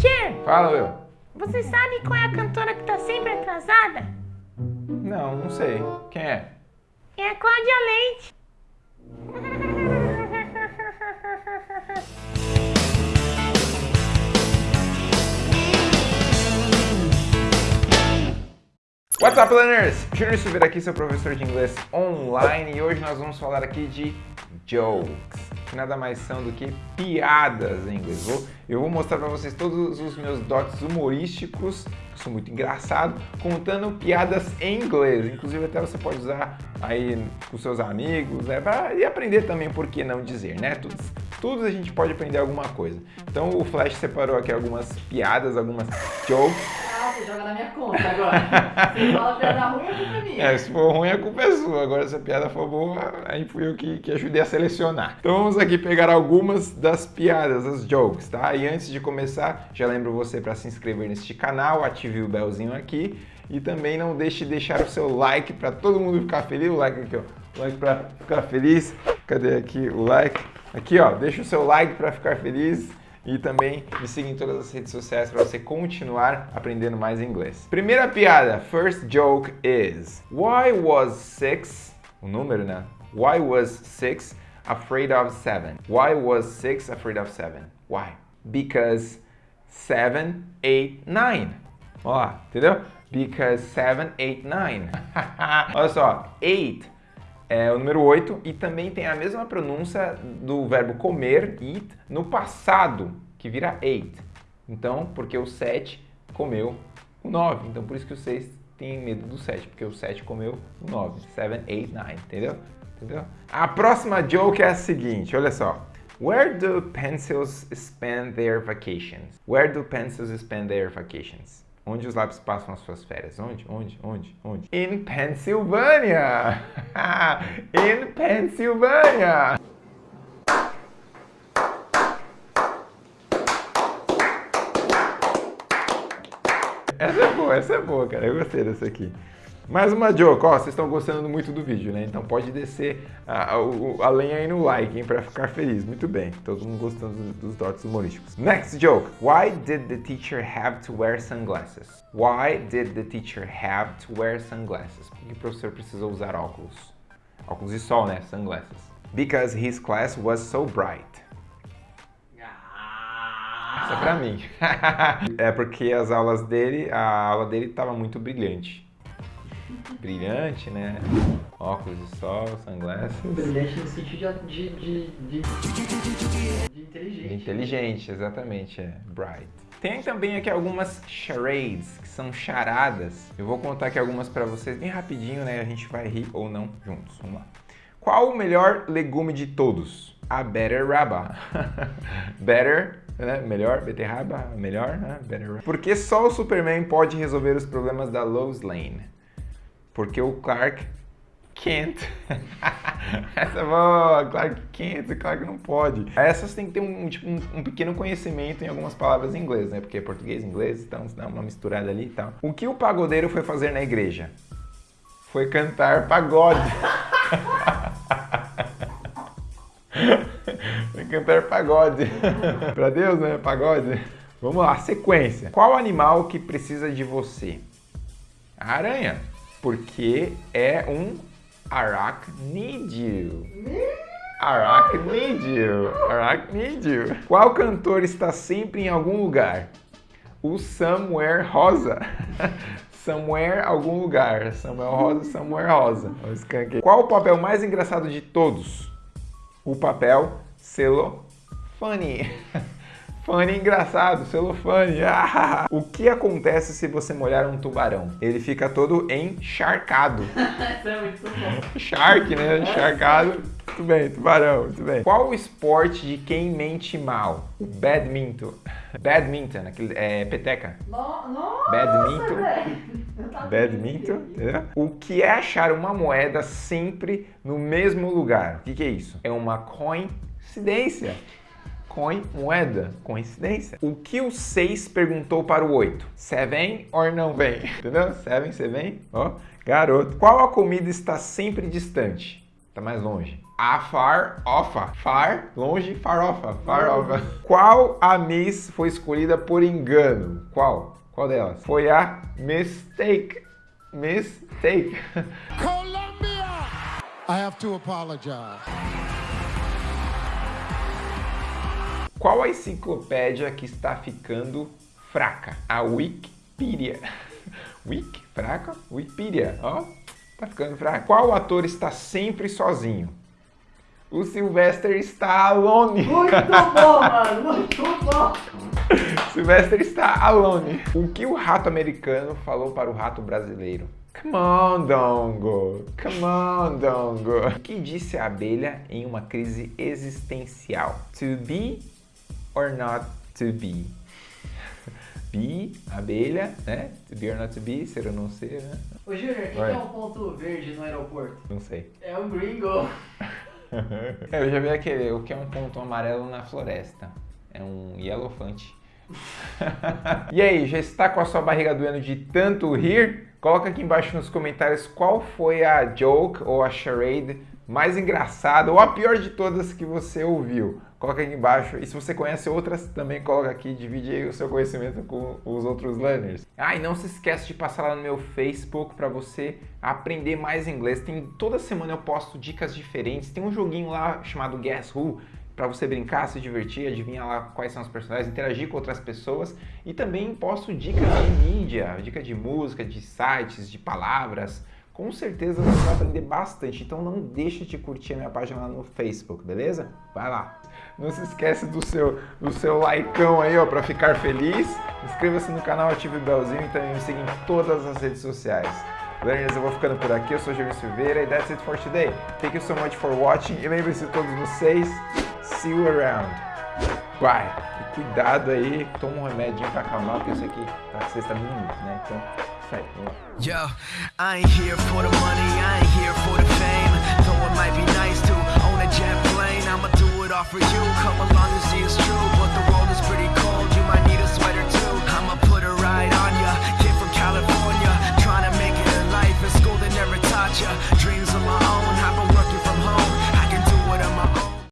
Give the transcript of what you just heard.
Teacher, Fala, Will. você sabe qual é a cantora que tá sempre atrasada? Não, não sei. Quem é? É a Cláudia Leite. What's up, learners? Júnior Silveira aqui, seu professor de inglês online e hoje nós vamos falar aqui de jokes, que nada mais são do que piadas em inglês. Vou, eu vou mostrar para vocês todos os meus dotes humorísticos, que sou muito engraçado, contando piadas em inglês. Inclusive até você pode usar aí com seus amigos, né? Pra, e aprender também por que não dizer, né? Todos, todos a gente pode aprender alguma coisa. Então o Flash separou aqui algumas piadas, algumas jokes joga na minha conta agora. Você fala piada ruim, a culpa é minha. É, se for ruim, a culpa é sua. Agora, se a piada for boa, aí fui eu que, que ajudei a selecionar. Então, vamos aqui pegar algumas das piadas, as jokes, tá? E antes de começar, já lembro você para se inscrever neste canal, ative o belzinho aqui e também não deixe de deixar o seu like para todo mundo ficar feliz. O like aqui, ó. O like para ficar feliz. Cadê aqui o like? Aqui, ó. Deixa o seu like para ficar feliz. E também me siga em todas as redes sociais para você continuar aprendendo mais inglês. Primeira piada, first joke is Why was six, o número né? Why was six afraid of seven? Why was six afraid of seven? Why? Because seven, eight, nine. Ó entendeu? Because seven, eight, nine. Olha só, eight é o número 8 e também tem a mesma pronúncia do verbo comer, eat, no passado, que vira ate. Então, porque o 7 comeu o 9. Então, por isso que o 6 tem medo do 7, porque o 7 comeu o 9. 7, 8, 9, entendeu? entendeu? A próxima joke é a seguinte, olha só. Where do pencils spend their vacations? Where do pencils spend their vacations? Onde os lápis passam as suas férias? Onde? Onde? Onde? Onde? In Pennsylvania! In Pennsylvania! Essa é boa, essa é boa, cara. Eu gostei dessa aqui. Mais uma joke, ó, vocês estão gostando muito do vídeo, né? Então pode descer a, a, a lenha aí no like, hein, pra ficar feliz. Muito bem, todo mundo gostando dos, dotes humorísticos. Next joke. Why did the teacher have to wear sunglasses? Why did the teacher have to wear sunglasses? Por que o professor precisou usar óculos? Óculos de sol, né? Sunglasses. Because his class was so bright. Isso é pra mim. é porque as aulas dele, a aula dele estava muito brilhante. Brilhante, né? Óculos de sol, sunglasses. Brilhante no sentido de, de, de, de, de inteligente. Inteligente, exatamente, é. Bright. Tem também aqui algumas charades, que são charadas. Eu vou contar aqui algumas pra vocês bem rapidinho, né? A gente vai rir ou não juntos. Vamos lá. Qual o melhor legume de todos? A beterraba. Better, né? Melhor, beterraba, melhor, né? Better. Porque só o Superman pode resolver os problemas da Lois Lane. Porque o Clark Kent. Essa é boa, Clark Kent, Clark não pode. Essas tem que ter um, tipo, um, um, pequeno conhecimento em algumas palavras em inglês, né? Porque é português inglês, então dá uma misturada ali e tal. O que o pagodeiro foi fazer na igreja? Foi cantar pagode. foi cantar pagode. pra Deus, né? Pagode. Vamos lá, sequência. Qual animal que precisa de você? A aranha porque é um aracnídeo. Aracnídeo. Aracnídeo. Qual cantor está sempre em algum lugar? O Somewhere Rosa. Somewhere, algum lugar. Samuel Rosa, Somewhere Rosa. Qual o papel mais engraçado de todos? O papel celofane. Funny engraçado, celofane. Ah! O que acontece se você molhar um tubarão? Ele fica todo encharcado. Isso é muito bom. Shark, né? Encharcado. Muito bem, tubarão, muito bem. Qual o esporte de quem mente mal? O badminton. Badminton, aquele, é peteca. No, nossa, Badminton. Badminton, entendeu? O que é achar uma moeda sempre no mesmo lugar? O que, que é isso? É uma coincidência. Coin, moeda, coincidência. O que o 6 perguntou para o 8? Você vem ou não vem? Entendeu? Você vem, você vem? Ó, garoto. Qual a comida está sempre distante? Tá mais longe. A far ofa. Far, longe, farofa. Farofa. Qual a Miss foi escolhida por engano? Qual? Qual delas? Foi a Mistake. Mistake. Colombia! I have to apologize. Qual a enciclopédia que está ficando fraca? A Wikipedia. Wiki? Fraca? Wikipedia. Ó, tá ficando fraca. Qual ator está sempre sozinho? O Sylvester Stallone. Muito bom, mano, muito bom. Sylvester está alone. O que o rato americano falou para o rato brasileiro? Come on, Dongo. Come on, Dongo. O que disse a abelha em uma crise existencial? To be or not to be? Be, abelha, né? To be or not to be, ser ou não ser, né? Ô, Júnior, o que é um ponto verde no aeroporto? Não sei. É um gringo. Eu já vi aquele, o que é um ponto amarelo na floresta? É um yellowfante. e aí, já está com a sua barriga doendo de tanto rir? Coloca aqui embaixo nos comentários qual foi a joke ou a charade mais engraçada ou a pior de todas que você ouviu. Coloca aqui embaixo. E se você conhece outras, também coloca aqui, divide o seu conhecimento com os outros learners. Ah, e não se esquece de passar lá no meu Facebook para você aprender mais inglês. Tem toda semana eu posto dicas diferentes. Tem um joguinho lá chamado Guess Who para você brincar, se divertir, adivinhar lá quais são os personagens, interagir com outras pessoas e também posto dicas de mídia, dica de música, de sites, de palavras. Com certeza você vai aprender bastante, então não deixe de curtir a minha página lá no Facebook, beleza? Vai lá. Não se esquece do seu, do seu likeão aí, ó, para ficar feliz. Inscreva-se no canal, ative o belzinho e também me siga em todas as redes sociais. Learners, eu vou ficando por aqui, eu sou Jeremy Silveira e that's it for today. Thank you so much for watching e lembre-se todos vocês, see you around. Bye. E cuidado aí, toma um remedinho pra acalmar, porque isso aqui tá sexta minuto, né? Então, Yo, I ain't here for the money, I ain't here for the fame. Though it might be nice to own a jet plane, I'ma do it all for you. Come along and see it's true, but the